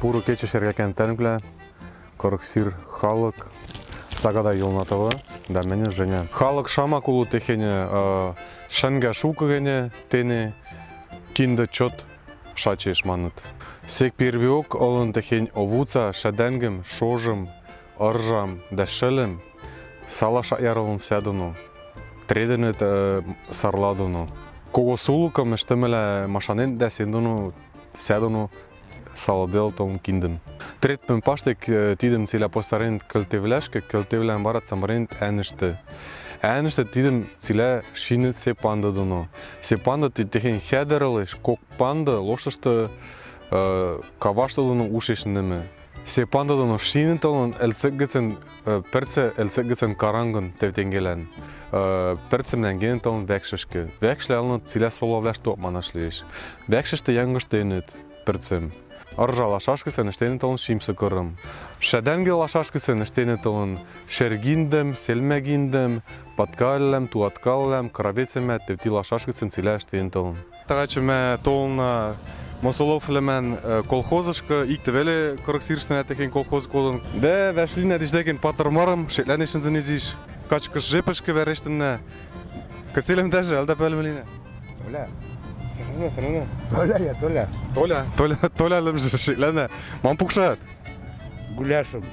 пуры кече шергакен тәнглә, корыксир халык, сагада юлнатывы, да мене женя. Халык шама кулу техене, шанга шукыгене, тене, кинде чот, шачеш маныт. Сек первиок олын техень овуца, шаденгем, шожым, ыржам, да шелем, сала шаярылын сядуну, треденет сарладуну. Кого сулукам эштемеле машанен да сендуну, сядуну, саладел том киндем. Третпен паштек тидем силя постарент көлтевлешке, көлтевлен барат самарент әнішті. Әнішті тидем силя шины се панда дуну. Се панда ти техен хедерылыш, кок панда лошышты кавашты дуну ушешіндеме. Се панда дуну шины талын әлсеггісін, перце әлсеггісін карангын тевтенгелен. Перцемнен ген талын вәкшішкі. Вәкшлі алынып силя енет перцем. Аржа лашашкысын іштені тылын шимсы көрім. Шәдәнге лашашкысын іштені тылын шергиндем, селмәгиндем, паткаллем, туаткаллем, кравецеме, тевти лашашкысын силя іштені тылын. Тағачы мә толына Мосолов лемен колхозышкы икті веле коррексиршны әтекен колхоз колын. Дә вәшлин әдіштеген патырмарым, шетләнешін зінезиш. Качкыш жепышкы вәрештінне. Кацелем дәжі, әлдә пәлмеліне. Толя, Сәріне, сәріне. Толя я, Толя. Толя, Толя, Толя лымжы шетләне. Мам пукшат. Гуляшем.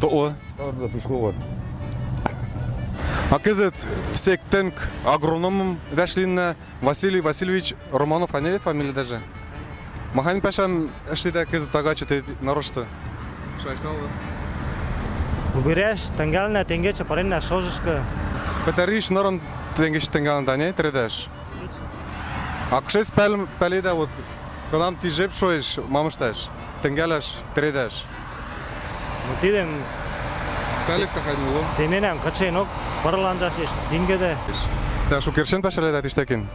То о. Orada пешеход. А кезет сек тенк агрономым вәшлинне Василий Васильевич Романов, а не фамилия даже. Махань пәшәм эшлидә кезет тагачы те нарышты. Шайшталы. Убереш, тенгална, тенгече, паренна, шожышка. Петериш норон тенгеш тенган да не тредеш. А кшес пәл пәледе вот Канам ти жеп шоеш, мамышташ. Тенгелеш, тредеш. Отидем, Пәлек кахай нуло. семенем, каченок, парланжаш еш, дингеде. Да, шукершен пәшәле да тиштекен.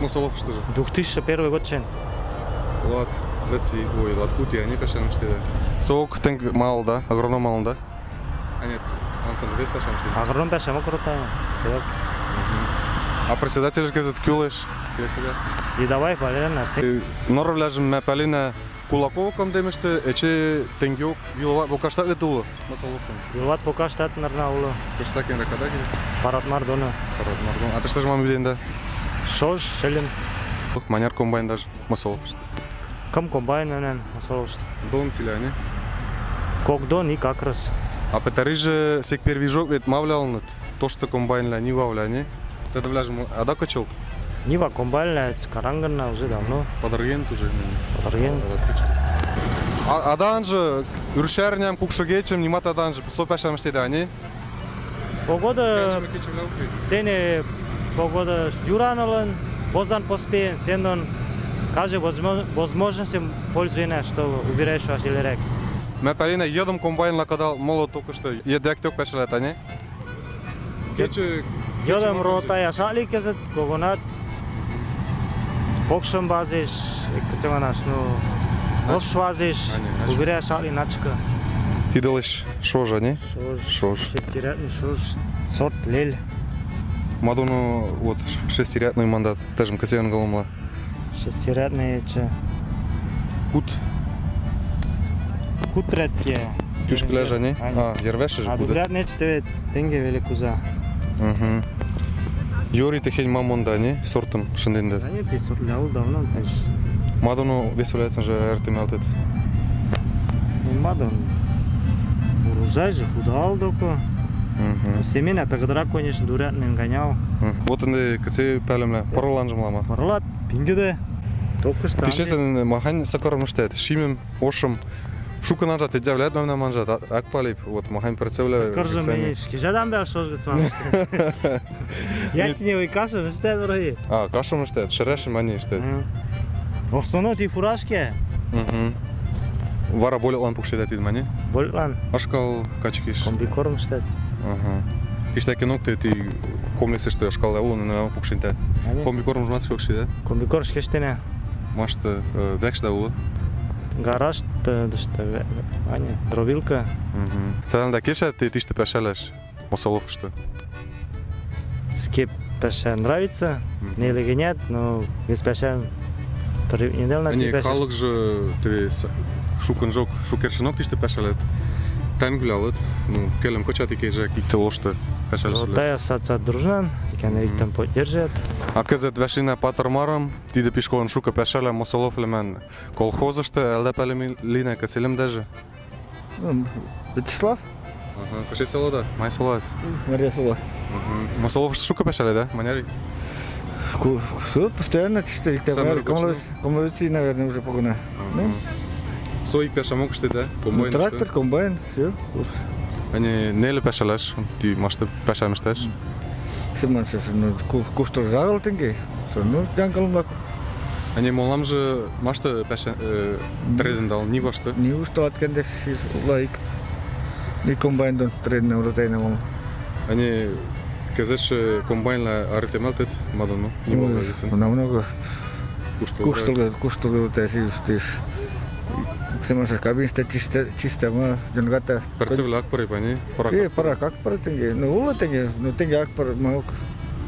Мусолов что же? 2001 год чен. Лат, леци, ой, лат кути, они пешем штеде. Соок тенг мал да, агроном мал да. А нет, он сам весь пешем штеде. Агрон беше мокрота, севак. А А председатель кезет күлеш. И давай, полена. Норвляжым мә полена Кулаковкам демеште, эче тенгюк, Виловат Бокаштат ле тулы? Масаловкам. Виловат Бокаштат нарна улы. Кыштакен ракада келес? Паратмар доны. Паратмар доны. А ты что же мам биден да? Шош, шелем. Маняр комбайн даже, масаловкашт. Кам комбайн, нен, масаловкашт. Дон целя, не? Кок дон и как раз. А пытарыжы сек первый жок, ведь мавлялнат. То, что комбайн ля, не вавля, не? Ты вляжем а да качел. Нива комбайна, карангана уже давно. Подарген тоже. Подарген. А адан же үршәрнәм кукшыгечем нимат адан же со пәшәм штеде ани. Погода, дене погода юранолен, боздан поспеен, сендон каже возмо- возможности пользуена, что убираешь ваш илерек. Ме пәлине едым комбайнла кадал моло только что едек тök пәшәләт ани. Йодам рота, яшали кезет, когонат, покшам базиш, е, кацеманаш, но нов швазиш, побиря яшали начка. Ти делиш шожа, не? Шож. Шож. Шестирятный шож. Сорт лель. Мадону вот шестирятный мандат, тежим кацеман голомла. Шестирятный е, че? Кут. Кут редкие. Кюшкляжа, не? А, ервеши же будет. А, добрят нечто, тенге велику за. Мгм. Йори техень мамонда ани сортым шындендер. А нет, ты сорт лял давно, ты ж Мадону веселяется же РТМЛТ. не мадон. Урожай же худал доко. Семена тогда, конечно, дурятный гонял. Вот энди касе пәлемле параланжым лама. Парлат, пингеде. Что. Тишесен махань сакарым штет. Шимем, ошым. Шука нажа те дявлят нам на манжа. Ак палип. Вот махань представляю. Кыржы мен шкижадам бер шош гыцман. Ячневый каша, вы что враги? А, кашам штет. Шерешим ани штет. Овсоно ти фуражке. Вара более лан пукшеда тид мани. Боллан, Ашкал качкиш. комбикорм штат. Ага. Тиште кинок те ти комлексе што ашкал лево на пукшинте. Комби корм жмат шокши да. Комбикор шкештене. Векш да ула. Гараж, да что, Аня, дробилка. Мгм. Тадам да кеша ти тиште пешелеш. Мосолов што. Скеп пеше нравится, не или нет, но без пеше неделна халык же ты шукын жок, шукершинок тиште пешалет. Тангулялыт, ну, келем кочати кейже кикте лошты пешалет. Тая саца дружнан, икән иктен поддержат. А кызет вешине патырмарым, тиде пишкон шука пешале мосолов лемен колхозышты, әлдә пәлем лине кеселем даже. Ну, Вячеслав? Ага, кашет селода, май солас. Мария Сова. Мосолов шука пешале, да? Маняри? Все, постоянно чисто. Вести, наверное, уже погона. Пеша могаш ти да? Комбайн. трактор, комбайн, все. Ани неле пешалеш, ти маште пешамштеш. Симон се ну кустор загал тенге. Со ну джангал мак. Ани молам же маште пеша треден дал ни ваште. Ни устат кенде си лайк. Ни комбайн дон трен уротейна мол. Ани кезеш комбайн ла аритемелтет мадано. Ни мога да се. На много Кушто. кустор Симон се кабин сте чисто чисто ма джангата. Перцевле акпари пани. Е, пара как пара тенге. Ну ула тенге, ну тенге ак пара малк.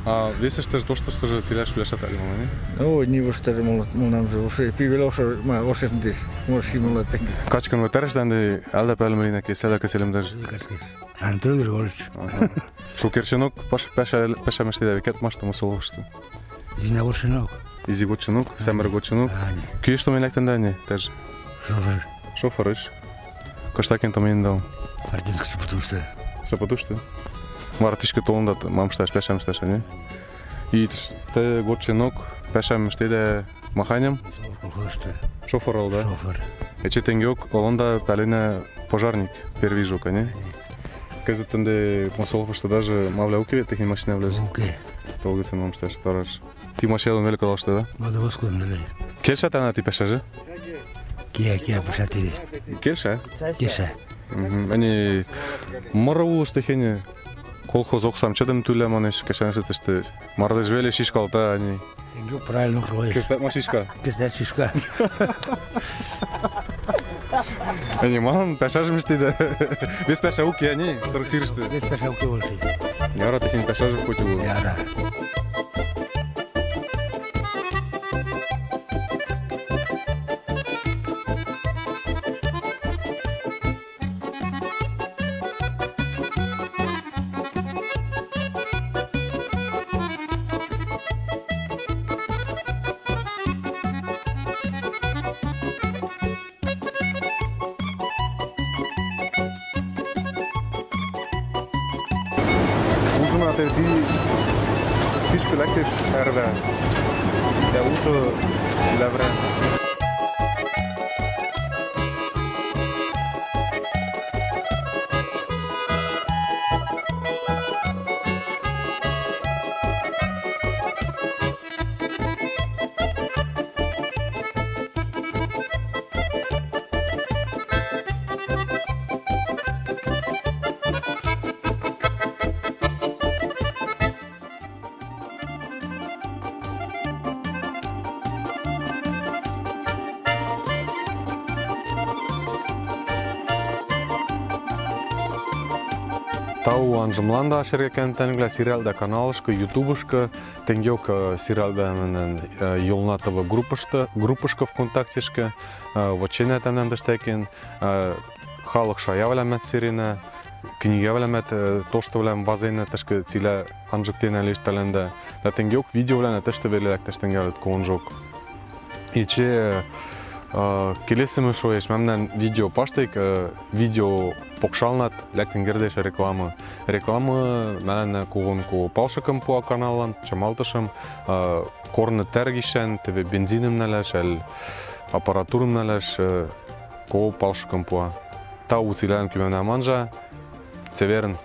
А весе ще дошто ще же целяш влешата ли мани? О, ни въобще мол мол нам за усе пивело шо ма осе дис. Може мол тенге. Качкан ветереш данде алда пелмерина ке селя ке селем даже. Антон Григорьевич, паш пеша пеша меште да викет машта мусоловште. Зина Воршинок, Изи гоченок, семер гоченок. Ани, Кие што менектен дане теж. Шофер, Шофериш. Коштакен томен дал. артистка се потушта. Се потуште. Мара тишке толунда мам шташ пешам шташ не. И те гоченок пешам ште да колхозта, шофер ал да. шофер. Ече тенгеок олонда пелене пожарник первый жок, не? Казатенде мусоловште даже мавле уки техни машина влезе. Окей, Толга се мам шташ тараш. Ти машина велика лоште да? вода воском нали. Келша тана ти пешаже? Кия, кия, пошати. Келша? Киша, Ани мара улышты хене колхоз оксам чедем туле манеш кешен се теште мара да жвеле шишкалта ани. Тенгю правильно кроешь. Кестат машишка. Пиздец шишка. Уки ани торксириште. Здесь пошел к Волши. Яра хоть улы. Яра. žinoma, tai biškių lekti iš RV. Dėl tų levrė. Тау анжымланда шерген тәнгілі сериалда каналышка, ютубышка, тенгек сериалда менен Юлнатова группышта, группышка ВКонтактешка, вочене тәмнен дештекен, халық шая вәләмәт серіне, книга вәләмәт тошты вәләм вазайны тәшкі цилә анжыктен әлеш тәләнді. Да тенгек видео вәләне тәшті велеләк тәштенгелет конжок. Иче келесіме шо еш мемнен видео паштайк, видео покшалнат ләктен гердеш реклама. Реклама мәләне кугун ку палшыкым пуа каналан, чамалтышым, корны тәргишен, тебе бензиным нәләш, әл аппаратурым нәләш, ку палшыкым пуа. Та уцилән күмәнә манжа, Северн